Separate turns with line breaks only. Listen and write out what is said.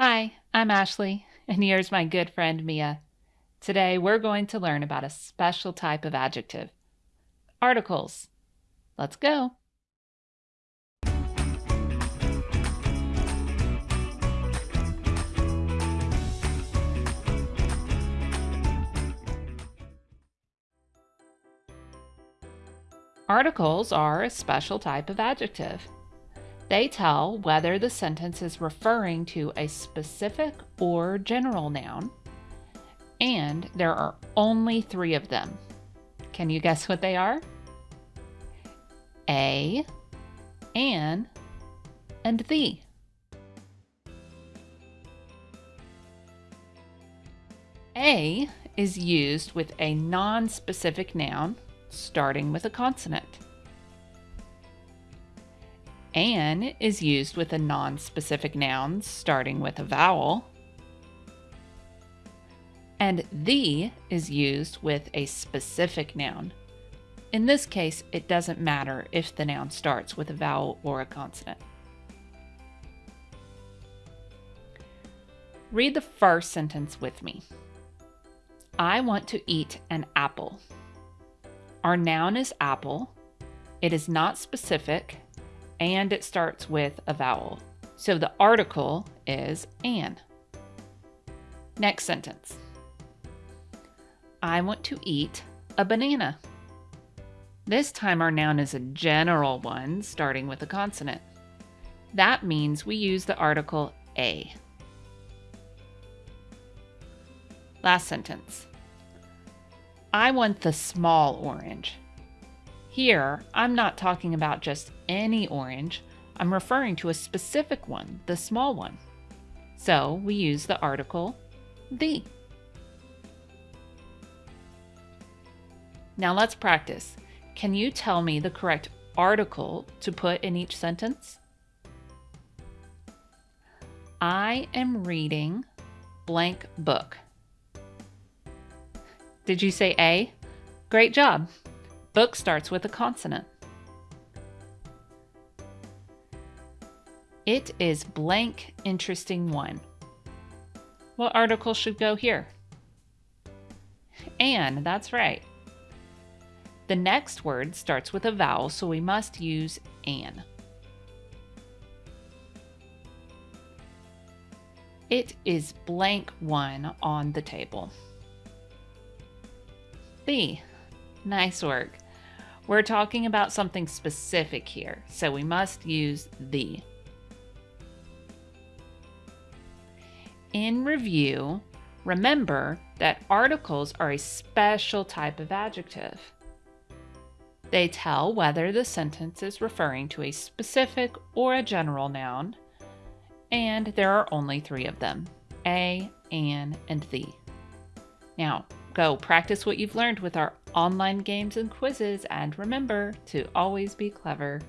Hi, I'm Ashley, and here's my good friend Mia. Today we're going to learn about a special type of adjective articles. Let's go. Articles are a special type of adjective. They tell whether the sentence is referring to a specific or general noun, and there are only three of them. Can you guess what they are? A, an, and the. A is used with a non-specific noun starting with a consonant. An is used with a non-specific noun starting with a vowel. And the is used with a specific noun. In this case, it doesn't matter if the noun starts with a vowel or a consonant. Read the first sentence with me. I want to eat an apple. Our noun is apple. It is not specific and it starts with a vowel. So the article is an. Next sentence. I want to eat a banana. This time our noun is a general one starting with a consonant. That means we use the article a. Last sentence. I want the small orange. Here, I'm not talking about just any orange, I'm referring to a specific one, the small one. So we use the article the. Now let's practice. Can you tell me the correct article to put in each sentence? I am reading blank book. Did you say A? Great job. Book starts with a consonant. It is blank interesting one. What article should go here? An, that's right. The next word starts with a vowel, so we must use an. It is blank one on the table. B. Nice work. We're talking about something specific here, so we must use the. In review, remember that articles are a special type of adjective. They tell whether the sentence is referring to a specific or a general noun, and there are only three of them, a, an, and the. Now, go practice what you've learned with our online games and quizzes, and remember to always be clever.